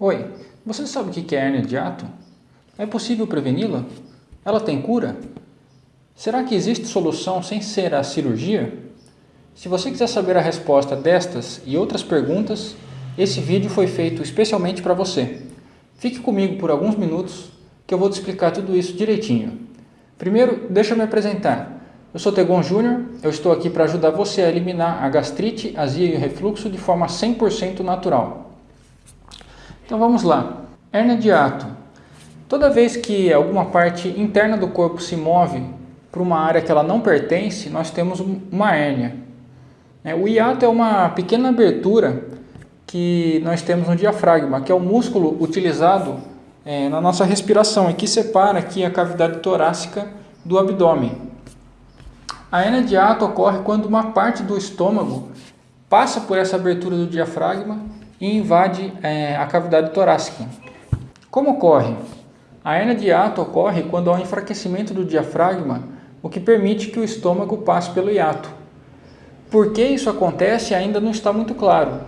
Oi, você sabe o que é hérnia de ato? É possível preveni-la? Ela tem cura? Será que existe solução sem ser a cirurgia? Se você quiser saber a resposta destas e outras perguntas, esse vídeo foi feito especialmente para você. Fique comigo por alguns minutos que eu vou te explicar tudo isso direitinho. Primeiro, deixa eu me apresentar. Eu sou Tegon Júnior, eu estou aqui para ajudar você a eliminar a gastrite, azia e o refluxo de forma 100% natural. Então vamos lá. Hernia de ato. Toda vez que alguma parte interna do corpo se move para uma área que ela não pertence, nós temos uma hérnia. É, o hiato é uma pequena abertura que nós temos no diafragma, que é o músculo utilizado é, na nossa respiração e que separa aqui a cavidade torácica do abdômen. A hernia de ato ocorre quando uma parte do estômago passa por essa abertura do diafragma e invade é, a cavidade torácica. Como ocorre? A hernia de ato ocorre quando há um enfraquecimento do diafragma, o que permite que o estômago passe pelo hiato. Por que isso acontece ainda não está muito claro.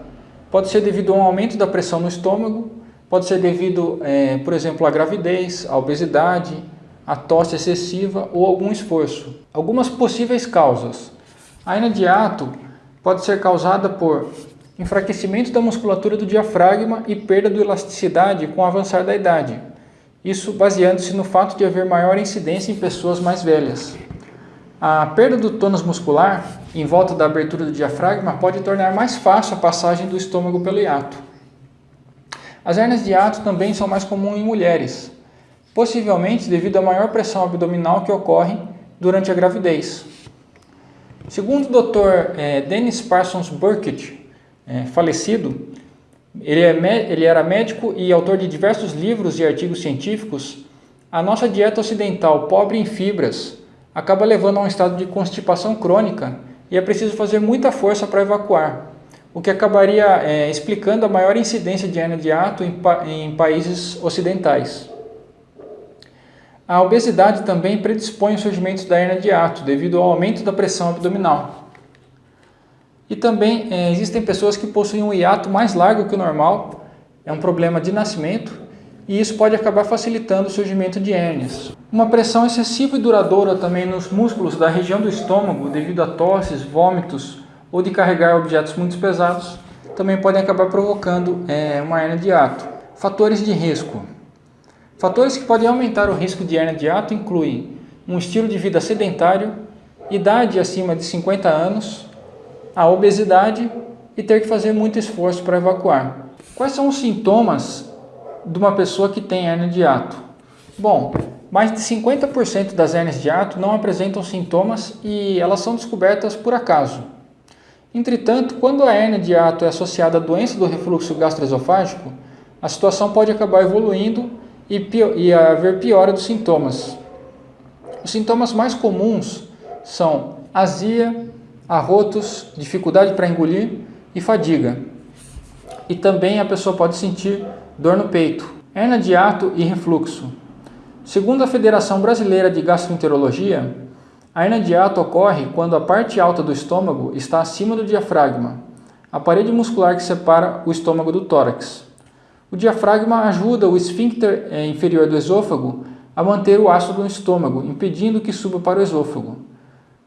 Pode ser devido a um aumento da pressão no estômago, pode ser devido, é, por exemplo, à gravidez, à obesidade, à tosse excessiva ou algum esforço. Algumas possíveis causas. A hernia de ato pode ser causada por enfraquecimento da musculatura do diafragma e perda de elasticidade com o avançar da idade. Isso baseando-se no fato de haver maior incidência em pessoas mais velhas. A perda do tônus muscular em volta da abertura do diafragma pode tornar mais fácil a passagem do estômago pelo hiato. As hernias de hiato também são mais comuns em mulheres, possivelmente devido à maior pressão abdominal que ocorre durante a gravidez. Segundo o Dr. Eh, Dennis Parsons Burkett, é, falecido, ele, é, ele era médico e autor de diversos livros e artigos científicos. A nossa dieta ocidental, pobre em fibras, acaba levando a um estado de constipação crônica e é preciso fazer muita força para evacuar, o que acabaria é, explicando a maior incidência de hernia de ato em, em países ocidentais. A obesidade também predispõe ao surgimento da hernia de ato devido ao aumento da pressão abdominal. E também é, existem pessoas que possuem um hiato mais largo que o normal, é um problema de nascimento, e isso pode acabar facilitando o surgimento de hérnias. Uma pressão excessiva e duradoura também nos músculos da região do estômago, devido a tosses, vômitos ou de carregar objetos muito pesados, também podem acabar provocando é, uma hernia de ato. Fatores de risco. Fatores que podem aumentar o risco de hernia de ato incluem um estilo de vida sedentário, idade acima de 50 anos, a obesidade e ter que fazer muito esforço para evacuar. Quais são os sintomas de uma pessoa que tem hernia de ato? Bom, mais de 50% das hernias de ato não apresentam sintomas e elas são descobertas por acaso. Entretanto, quando a hernia de ato é associada à doença do refluxo gastroesofágico, a situação pode acabar evoluindo e, e haver piora dos sintomas. Os sintomas mais comuns são azia, arrotos, dificuldade para engolir e fadiga. E também a pessoa pode sentir dor no peito, hernia de ato e refluxo. Segundo a Federação Brasileira de Gastroenterologia, a hernia de ato ocorre quando a parte alta do estômago está acima do diafragma, a parede muscular que separa o estômago do tórax. O diafragma ajuda o esfíncter eh, inferior do esôfago a manter o ácido no estômago, impedindo que suba para o esôfago.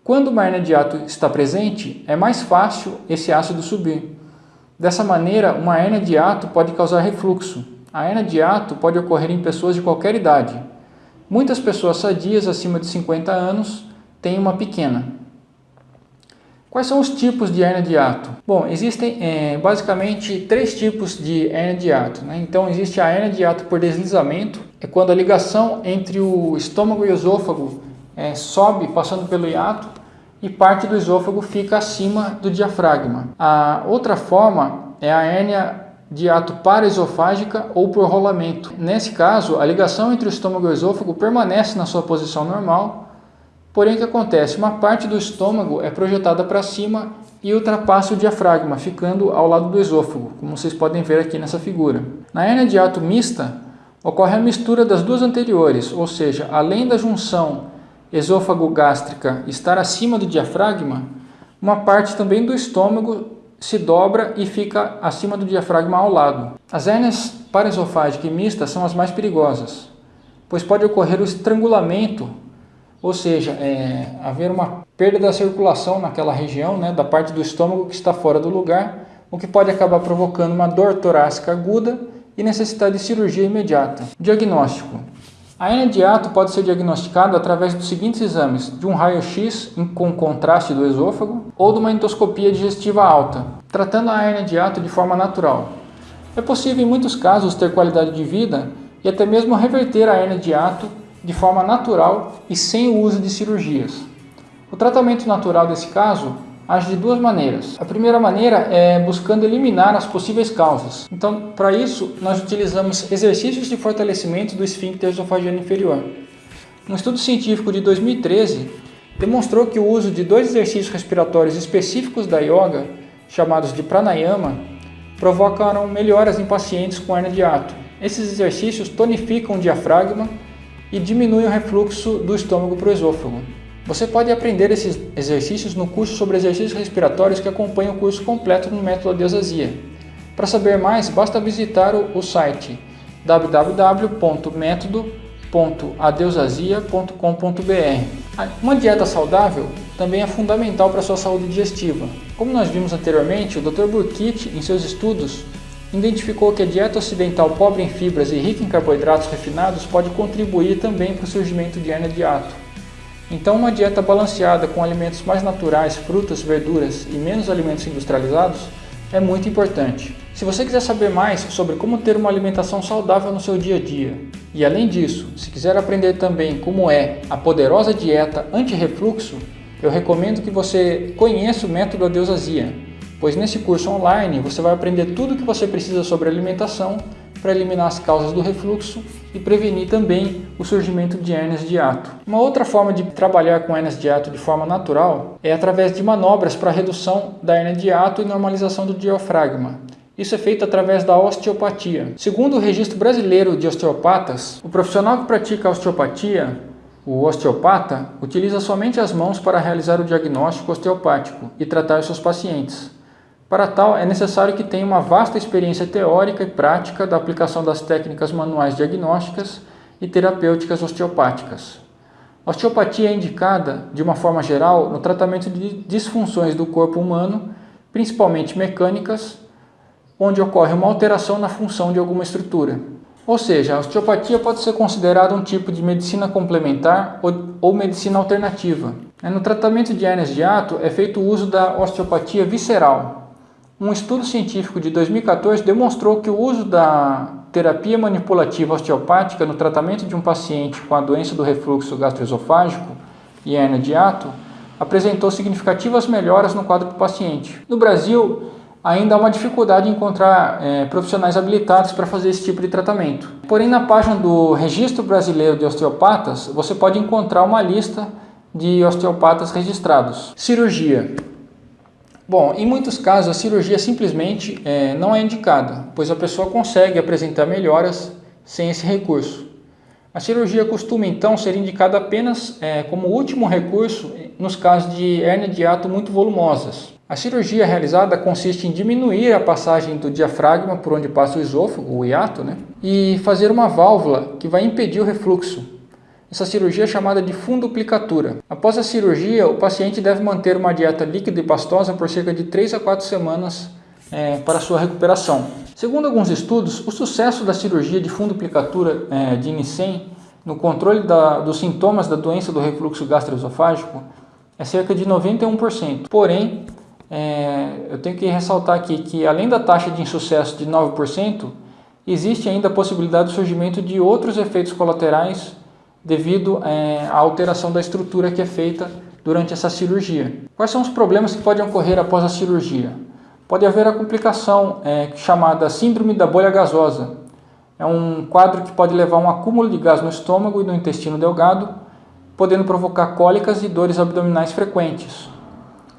Quando uma hernia de ato está presente, é mais fácil esse ácido subir. Dessa maneira, uma hernia de ato pode causar refluxo. A hernia de ato pode ocorrer em pessoas de qualquer idade. Muitas pessoas sadias acima de 50 anos têm uma pequena. Quais são os tipos de hernia de ato? Bom, existem é, basicamente três tipos de hernia de ato. Né? Então, existe a hernia de ato por deslizamento, é quando a ligação entre o estômago e o esôfago é, sobe passando pelo hiato e parte do esôfago fica acima do diafragma. A outra forma é a hérnia de ato paraesofágica ou por rolamento. Nesse caso, a ligação entre o estômago e o esôfago permanece na sua posição normal, porém o que acontece? Uma parte do estômago é projetada para cima e ultrapassa o diafragma, ficando ao lado do esôfago, como vocês podem ver aqui nessa figura. Na hérnia de ato mista, ocorre a mistura das duas anteriores, ou seja, além da junção esôfago gástrica estar acima do diafragma, uma parte também do estômago se dobra e fica acima do diafragma ao lado. As hérnias paraesofágica e mista são as mais perigosas, pois pode ocorrer o estrangulamento, ou seja, é, haver uma perda da circulação naquela região, né, da parte do estômago que está fora do lugar, o que pode acabar provocando uma dor torácica aguda e necessidade de cirurgia imediata. Diagnóstico. A hernia de ato pode ser diagnosticada através dos seguintes exames, de um raio-x com contraste do esôfago ou de uma endoscopia digestiva alta, tratando a hernia de ato de forma natural. É possível em muitos casos ter qualidade de vida e até mesmo reverter a hernia de ato de forma natural e sem o uso de cirurgias. O tratamento natural desse caso age de duas maneiras. A primeira maneira é buscando eliminar as possíveis causas. Então, para isso, nós utilizamos exercícios de fortalecimento do esfíncter esofagiano inferior. Um estudo científico de 2013 demonstrou que o uso de dois exercícios respiratórios específicos da yoga, chamados de pranayama, provocaram melhoras em pacientes com hernia de ato. Esses exercícios tonificam o diafragma e diminuem o refluxo do estômago para o esôfago. Você pode aprender esses exercícios no curso sobre exercícios respiratórios que acompanha o curso completo no Método Adeusazia. Para saber mais, basta visitar o site www.metodo.adeusazia.com.br. Uma dieta saudável também é fundamental para a sua saúde digestiva. Como nós vimos anteriormente, o Dr. Burkitt, em seus estudos, identificou que a dieta ocidental pobre em fibras e rica em carboidratos refinados pode contribuir também para o surgimento de hernia de ato. Então, uma dieta balanceada com alimentos mais naturais, frutas, verduras e menos alimentos industrializados é muito importante. Se você quiser saber mais sobre como ter uma alimentação saudável no seu dia a dia, e além disso, se quiser aprender também como é a poderosa dieta anti-refluxo, eu recomendo que você conheça o método Adeusazia, pois nesse curso online você vai aprender tudo o que você precisa sobre alimentação para eliminar as causas do refluxo e prevenir também o surgimento de hérnias de ato. Uma outra forma de trabalhar com hérnias de ato de forma natural é através de manobras para redução da hérnia de ato e normalização do diafragma. Isso é feito através da osteopatia. Segundo o Registro Brasileiro de Osteopatas, o profissional que pratica osteopatia, o osteopata, utiliza somente as mãos para realizar o diagnóstico osteopático e tratar seus pacientes. Para tal, é necessário que tenha uma vasta experiência teórica e prática da aplicação das técnicas manuais diagnósticas e terapêuticas osteopáticas. A osteopatia é indicada, de uma forma geral, no tratamento de disfunções do corpo humano, principalmente mecânicas, onde ocorre uma alteração na função de alguma estrutura. Ou seja, a osteopatia pode ser considerada um tipo de medicina complementar ou, ou medicina alternativa. No tratamento de hernias de ato é feito o uso da osteopatia visceral, um estudo científico de 2014 demonstrou que o uso da terapia manipulativa osteopática no tratamento de um paciente com a doença do refluxo gastroesofágico e hernia de ato apresentou significativas melhoras no quadro do paciente. No Brasil, ainda há uma dificuldade em encontrar é, profissionais habilitados para fazer esse tipo de tratamento. Porém, na página do Registro Brasileiro de Osteopatas, você pode encontrar uma lista de osteopatas registrados. Cirurgia. Bom, em muitos casos a cirurgia simplesmente é, não é indicada, pois a pessoa consegue apresentar melhoras sem esse recurso. A cirurgia costuma então ser indicada apenas é, como último recurso nos casos de hernia de ato muito volumosas. A cirurgia realizada consiste em diminuir a passagem do diafragma por onde passa o esôfago, o hiato, né? e fazer uma válvula que vai impedir o refluxo, essa cirurgia é chamada de funduplicatura. Após a cirurgia, o paciente deve manter uma dieta líquida e pastosa por cerca de 3 a 4 semanas é, para sua recuperação. Segundo alguns estudos, o sucesso da cirurgia de funduplicatura é, de Nissen no controle da, dos sintomas da doença do refluxo gastroesofágico é cerca de 91%. Porém, é, eu tenho que ressaltar aqui que além da taxa de insucesso de 9%, existe ainda a possibilidade do surgimento de outros efeitos colaterais devido é, à alteração da estrutura que é feita durante essa cirurgia. Quais são os problemas que podem ocorrer após a cirurgia? Pode haver a complicação é, chamada síndrome da bolha gasosa. É um quadro que pode levar a um acúmulo de gás no estômago e no intestino delgado, podendo provocar cólicas e dores abdominais frequentes.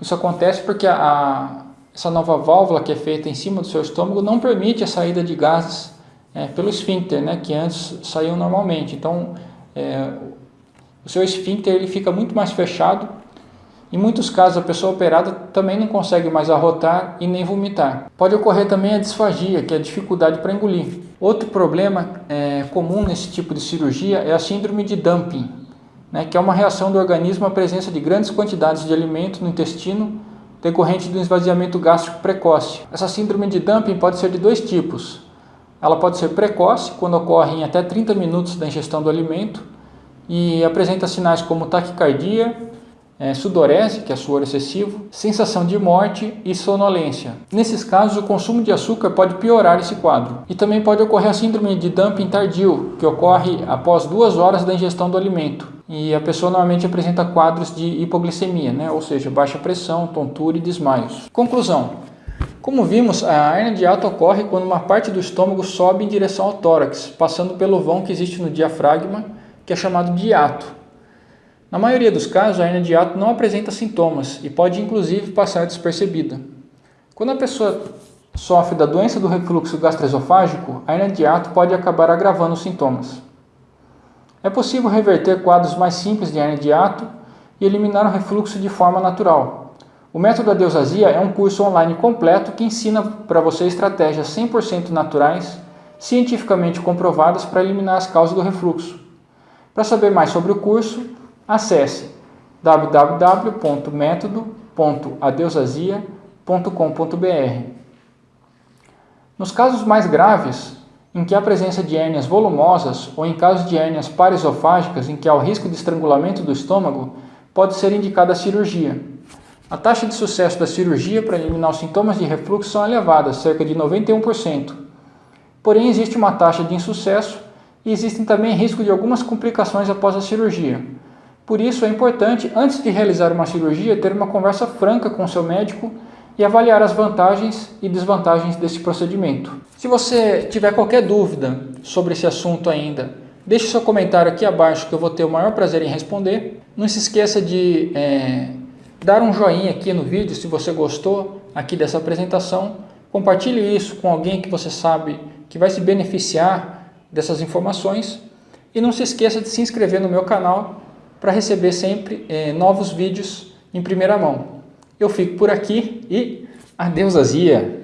Isso acontece porque a, a, essa nova válvula que é feita em cima do seu estômago não permite a saída de gases é, pelo esfíncter, né, que antes saíam normalmente. Então, é, o seu esfíncter ele fica muito mais fechado Em muitos casos, a pessoa operada também não consegue mais arrotar e nem vomitar. Pode ocorrer também a disfagia, que é a dificuldade para engolir. Outro problema é, comum nesse tipo de cirurgia é a síndrome de dumping, né, que é uma reação do organismo à presença de grandes quantidades de alimento no intestino decorrente do esvaziamento gástrico precoce. Essa síndrome de dumping pode ser de dois tipos. Ela pode ser precoce, quando ocorre em até 30 minutos da ingestão do alimento, e apresenta sinais como taquicardia, é, sudorese, que é suor excessivo, sensação de morte e sonolência. Nesses casos, o consumo de açúcar pode piorar esse quadro. E também pode ocorrer a síndrome de dumping tardio, que ocorre após duas horas da ingestão do alimento. E a pessoa normalmente apresenta quadros de hipoglicemia, né? ou seja, baixa pressão, tontura e desmaios. Conclusão. Como vimos, a hernia de ato ocorre quando uma parte do estômago sobe em direção ao tórax, passando pelo vão que existe no diafragma, que é chamado de hiato. Na maioria dos casos, a hernia de hiato não apresenta sintomas e pode inclusive passar despercebida. Quando a pessoa sofre da doença do refluxo gastroesofágico, a hernia de hiato pode acabar agravando os sintomas. É possível reverter quadros mais simples de hernia de hiato e eliminar o refluxo de forma natural. O método da é um curso online completo que ensina para você estratégias 100% naturais, cientificamente comprovadas para eliminar as causas do refluxo. Para saber mais sobre o curso, acesse www.metodo.adeusasia.com.br. Nos casos mais graves, em que há presença de hérnias volumosas ou em casos de hérnias paraesofágicas em que há o risco de estrangulamento do estômago, pode ser indicada a cirurgia. A taxa de sucesso da cirurgia para eliminar os sintomas de refluxo são elevadas, cerca de 91%. Porém, existe uma taxa de insucesso e existem também risco de algumas complicações após a cirurgia, por isso é importante, antes de realizar uma cirurgia, ter uma conversa franca com seu médico e avaliar as vantagens e desvantagens desse procedimento. Se você tiver qualquer dúvida sobre esse assunto ainda, deixe seu comentário aqui abaixo que eu vou ter o maior prazer em responder. Não se esqueça de é, dar um joinha aqui no vídeo se você gostou aqui dessa apresentação. Compartilhe isso com alguém que você sabe que vai se beneficiar dessas informações. E não se esqueça de se inscrever no meu canal para receber sempre é, novos vídeos em primeira mão. Eu fico por aqui e adeus Azia!